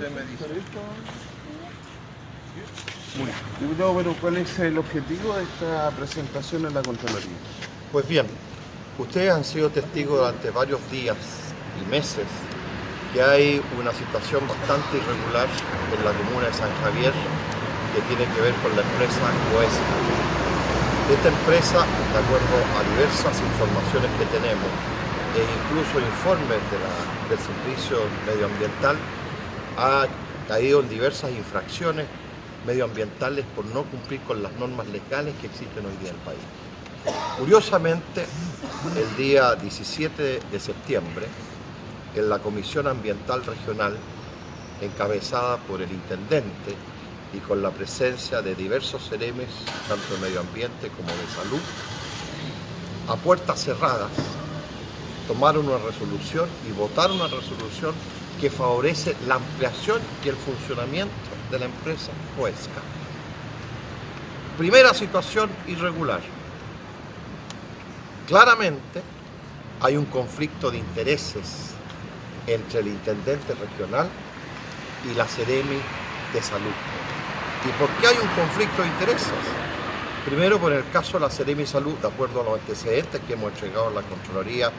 usted me dice. Bueno, ¿cuál es el objetivo de esta presentación en la Contraloría? Pues bien, ustedes han sido testigos durante varios días y meses que hay una situación bastante irregular en la comuna de San Javier que tiene que ver con la empresa Coesa. Esta empresa, de acuerdo a diversas informaciones que tenemos e incluso informes de la, del Servicio Medioambiental, ha caído en diversas infracciones medioambientales por no cumplir con las normas legales que existen hoy día en el país. Curiosamente, el día 17 de septiembre, en la Comisión Ambiental Regional, encabezada por el Intendente y con la presencia de diversos ceremes, tanto de medio ambiente como de salud, a puertas cerradas, tomaron una resolución y votaron una resolución que favorece la ampliación y el funcionamiento de la empresa Huesca. Primera situación irregular. Claramente hay un conflicto de intereses entre el intendente regional y la Ceremi de Salud. ¿Y por qué hay un conflicto de intereses? Primero, por el caso de la Ceremi Salud, de acuerdo a los antecedentes que hemos entregado a la Contraloría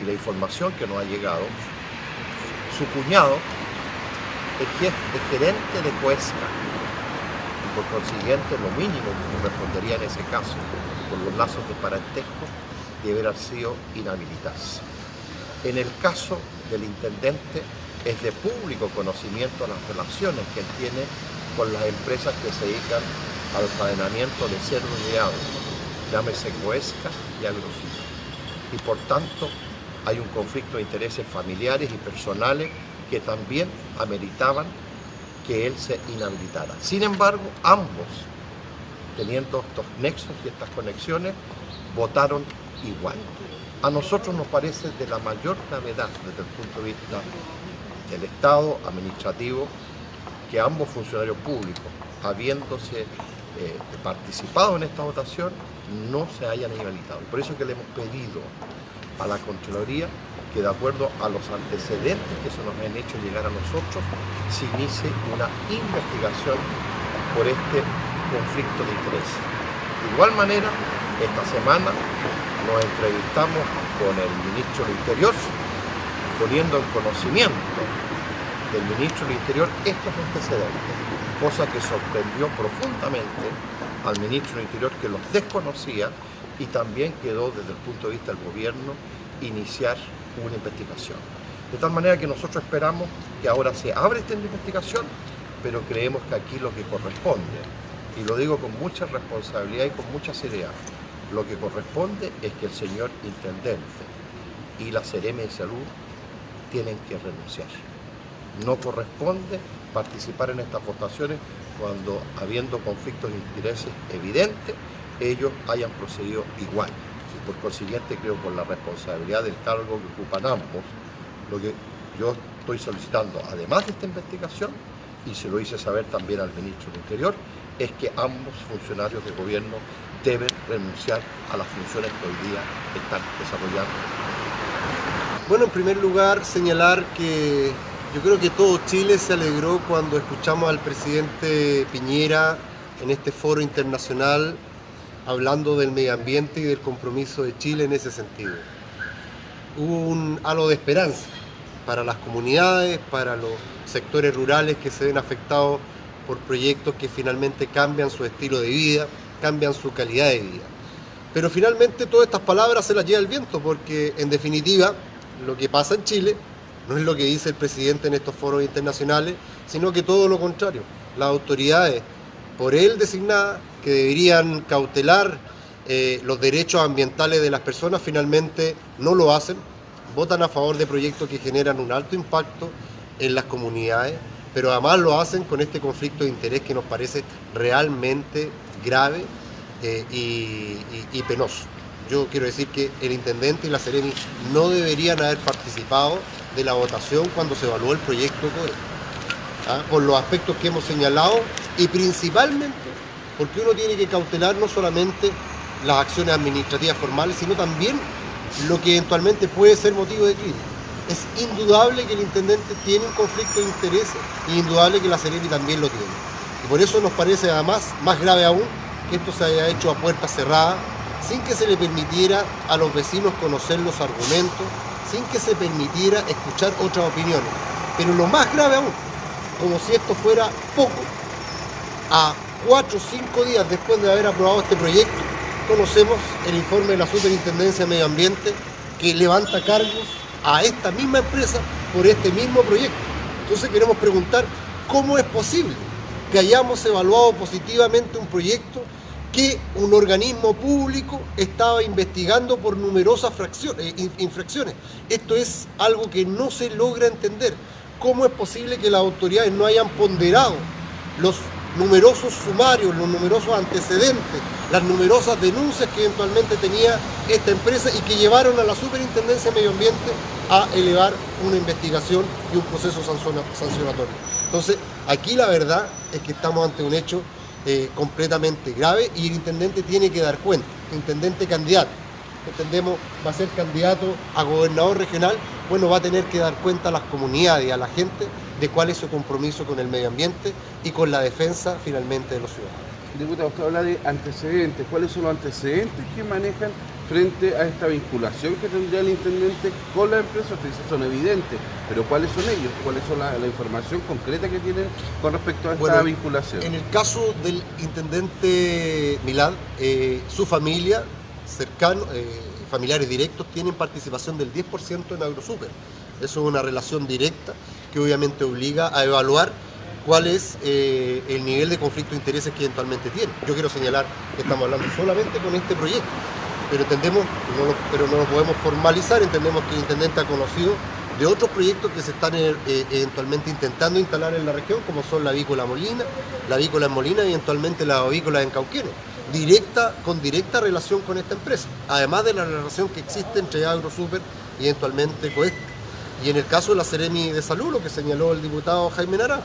y la información que nos ha llegado, su cuñado es gerente de Cuesca y por consiguiente lo mínimo que correspondería en ese caso por los lazos de parentesco deberá sido inhabilitarse. En el caso del intendente es de público conocimiento las relaciones que él tiene con las empresas que se dedican al faenamiento de cerdo y agua, llámese Cuesca y Agrosino. Y por tanto hay un conflicto de intereses familiares y personales que también ameritaban que él se inhabilitara. Sin embargo, ambos, teniendo estos nexos y estas conexiones, votaron igual. A nosotros nos parece de la mayor gravedad desde el punto de vista del Estado administrativo que ambos funcionarios públicos, habiéndose eh, participado en esta votación, no se hayan inhabilitado. Por eso es que le hemos pedido a la Contraloría que de acuerdo a los antecedentes que se nos han hecho llegar a nosotros, se inicie una investigación por este conflicto de interés. De igual manera, esta semana nos entrevistamos con el ministro del Interior, poniendo en conocimiento del ministro del Interior estos antecedentes, cosa que sorprendió profundamente al ministro del Interior que los desconocía y también quedó desde el punto de vista del gobierno iniciar una investigación. De tal manera que nosotros esperamos que ahora se abre esta investigación, pero creemos que aquí lo que corresponde, y lo digo con mucha responsabilidad y con mucha seriedad, lo que corresponde es que el señor Intendente y la Sereme de Salud tienen que renunciar. No corresponde participar en estas votaciones cuando, habiendo conflictos de intereses evidentes, ellos hayan procedido igual por consiguiente creo con la responsabilidad del cargo que ocupan ambos, lo que yo estoy solicitando, además de esta investigación, y se lo hice saber también al ministro del Interior, es que ambos funcionarios de gobierno deben renunciar a las funciones que hoy día están desarrollando. Bueno, en primer lugar, señalar que yo creo que todo Chile se alegró cuando escuchamos al presidente Piñera en este foro internacional hablando del medio ambiente y del compromiso de Chile en ese sentido. Hubo un halo de esperanza para las comunidades, para los sectores rurales que se ven afectados por proyectos que finalmente cambian su estilo de vida, cambian su calidad de vida. Pero finalmente todas estas palabras se las lleva el viento porque en definitiva lo que pasa en Chile no es lo que dice el presidente en estos foros internacionales, sino que todo lo contrario. Las autoridades por él designadas que deberían cautelar eh, los derechos ambientales de las personas, finalmente no lo hacen, votan a favor de proyectos que generan un alto impacto en las comunidades, pero además lo hacen con este conflicto de interés que nos parece realmente grave eh, y, penoso. Yo quiero decir que el intendente y la Sereni no deberían haber participado de la votación cuando se evaluó el proyecto ¿ah? por los aspectos que hemos señalado y principalmente porque uno tiene que cautelar no solamente las acciones administrativas formales, sino también lo que eventualmente puede ser motivo de crimen. Es indudable que el intendente tiene un conflicto de intereses y indudable que la Seremi también lo tiene. Y por eso nos parece además más grave aún que esto se haya hecho a puerta cerrada, sin que se le permitiera a los vecinos conocer los argumentos, sin que se permitiera escuchar otras opiniones. Pero lo más grave aún, como si esto fuera poco, a cuatro o cinco días después de haber aprobado este proyecto, conocemos el informe de la Superintendencia de Medio Ambiente que levanta cargos a esta misma empresa por este mismo proyecto. Entonces queremos preguntar cómo es posible que hayamos evaluado positivamente un proyecto que un organismo público estaba investigando por numerosas eh, infracciones. Esto es algo que no se logra entender. ¿Cómo es posible que las autoridades no hayan ponderado los numerosos sumarios, los numerosos antecedentes, las numerosas denuncias que eventualmente tenía esta empresa y que llevaron a la Superintendencia de Medio Ambiente a elevar una investigación y un proceso sancionatorio. Entonces, aquí la verdad es que estamos ante un hecho eh, completamente grave y el intendente tiene que dar cuenta, intendente candidato, entendemos va a ser candidato a gobernador regional, bueno, va a tener que dar cuenta a las comunidades a la gente de cuál es su compromiso con el medio ambiente y con la defensa finalmente de los ciudadanos. Diputado, usted habla de antecedentes. ¿Cuáles son los antecedentes que manejan frente a esta vinculación que tendría el intendente con la empresa? Ustedes son evidentes, pero ¿cuáles son ellos? ¿Cuáles son la, información concreta que tienen con respecto a esta vinculación? En el caso del intendente Milán, eh, su familia, cercano, eh, familiares directos, tienen participación del 10% en AgroSuper. Eso es una relación directa que obviamente obliga a evaluar cuál es eh, el nivel de conflicto de intereses que eventualmente tiene. Yo quiero señalar que estamos hablando solamente con este proyecto, pero entendemos, pero no lo podemos formalizar, entendemos que el intendente ha conocido de otros proyectos que se están eh, eventualmente intentando instalar en la región, como son la avícola Molina, la avícola en Molina y eventualmente la avícola en Cauquenes, directa, con directa relación con esta empresa, además de la relación que existe entre AgroSuper y eventualmente Coesta. Y en el caso de la Seremi de Salud, lo que señaló el diputado Jaime Nara,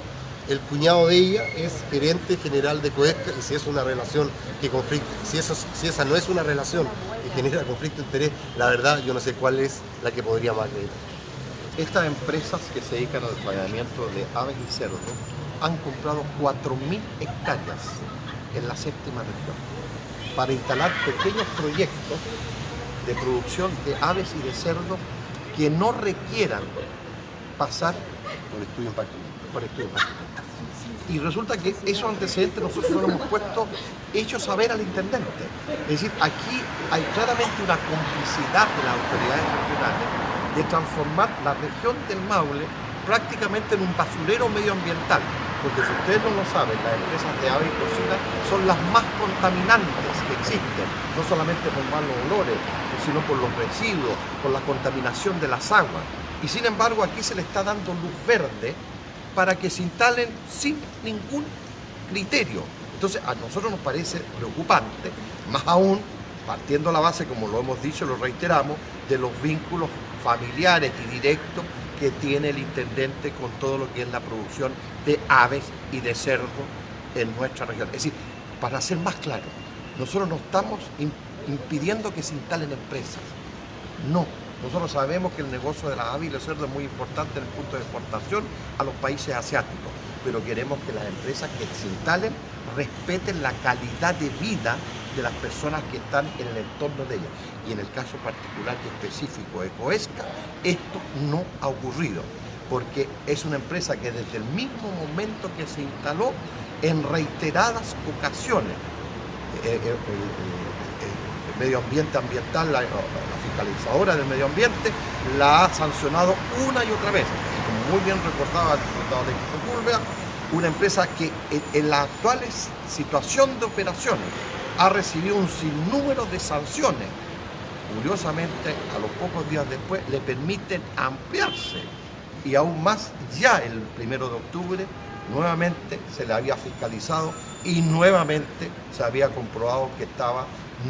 el cuñado de ella es gerente general de Coesca y si es una relación que conflicta, si, esa no es una relación que genera conflicto de interés, la verdad yo no sé cuál es la que podría más creer. Estas empresas que se dedican al desarrollamiento de aves y cerdos han comprado 4.000 hectáreas en la séptima región para instalar pequeños proyectos de producción de aves y de cerdos que no requieran pasar por estudio. Por estudio Y resulta que esos antecedentes nosotros lo hemos puesto hechos saber al intendente. Es decir, aquí hay claramente una complicidad de las autoridades regionales de transformar la región del Maule prácticamente en un basurero medioambiental. Porque si ustedes no lo saben, las empresas de ave y cocina son las más contaminantes que existen, no solamente por malos olores, sino por los residuos, por la contaminación de las aguas. Y sin embargo aquí se le está dando luz verde para que se instalen sin ningún criterio. Entonces a nosotros nos parece preocupante, más aún partiendo la base, como lo hemos dicho, lo reiteramos, de los vínculos familiares y directos que tiene el intendente con todo lo que es la producción de aves y de cerdo en nuestra región. Es decir, para ser más claro, nosotros no estamos impidiendo que se instalen empresas. No, nosotros sabemos que el negocio de la ave y el cerdo es muy importante en el punto de exportación a los países asiáticos, pero queremos que las empresas que se instalen respeten la calidad de vida de las personas que están en el entorno de ellas. Y en el caso particular y específico de Coesca, esto no ha ocurrido, porque es una empresa que desde el mismo momento que se instaló, en reiteradas ocasiones, eh, eh, el medio ambiente ambiental, la, fiscalizadora del medio ambiente, la ha sancionado una y otra vez. Como muy bien recordaba el diputado de una empresa que en la actual situación de operaciones ha recibido un sinnúmero de sanciones. Curiosamente, a los pocos días después le permiten ampliarse y aún más ya el primero de octubre nuevamente se le había fiscalizado y nuevamente se había comprobado que estaba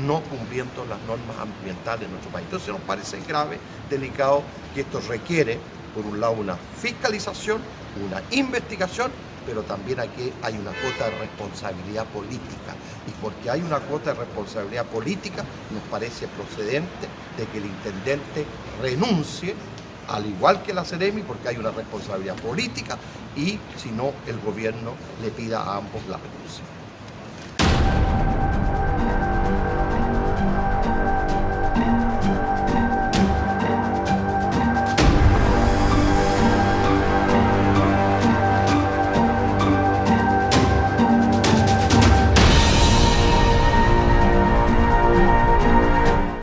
no cumpliendo las normas ambientales en nuestro país. Entonces nos parece grave, delicado, que esto requiere, por un lado, una fiscalización, una investigación pero también aquí hay una cuota de responsabilidad política. Y porque hay una cuota de responsabilidad política, nos parece procedente de que el intendente renuncie al igual que la CEREMI, porque hay una responsabilidad política y si no, el gobierno le pida a ambos la renuncia.